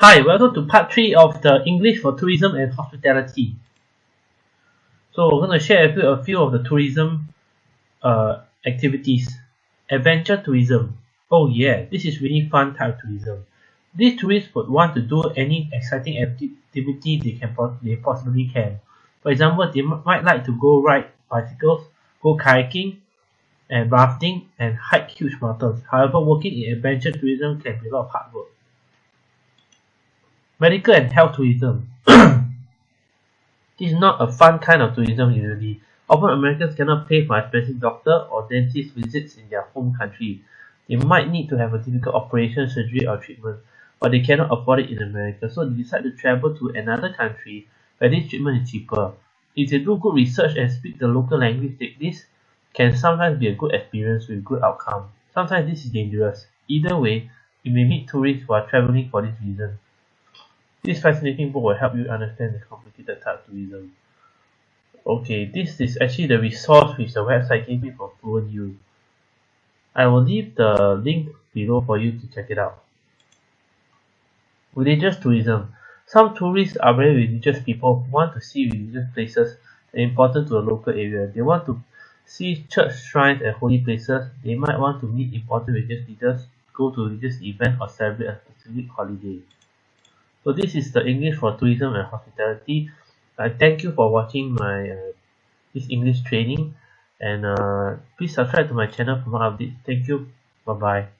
Hi, welcome to part 3 of the English for Tourism and Hospitality. So we're going to share with you a few of the tourism uh, activities. Adventure tourism. Oh yeah, this is really fun type tourism. These tourists would want to do any exciting activity they can they possibly can. For example, they might like to go ride bicycles, go kayaking, and rafting, and hike huge mountains. However, working in adventure tourism can be a lot of hard work. Medical and health tourism. this is not a fun kind of tourism usually. Often Americans cannot pay for expensive doctor or dentist visits in their home country. They might need to have a difficult operation, surgery or treatment, but they cannot afford it in America, so they decide to travel to another country where this treatment is cheaper. If they do good research and speak the local language, this can sometimes be a good experience with good outcome. Sometimes this is dangerous. Either way, you may meet tourists who are traveling for this reason. This fascinating book will help you understand the complicated tourism. Okay, this is actually the resource which the website gave me for fluent use. I will leave the link below for you to check it out. Religious tourism. Some tourists are very religious people who want to see religious places that are important to the local area. They want to see church shrines and holy places. They might want to meet important religious leaders, go to religious events, or celebrate a specific holiday. So this is the English for tourism and hospitality. I thank you for watching my uh, this English training and uh, please subscribe to my channel for more updates. Thank you. Bye bye.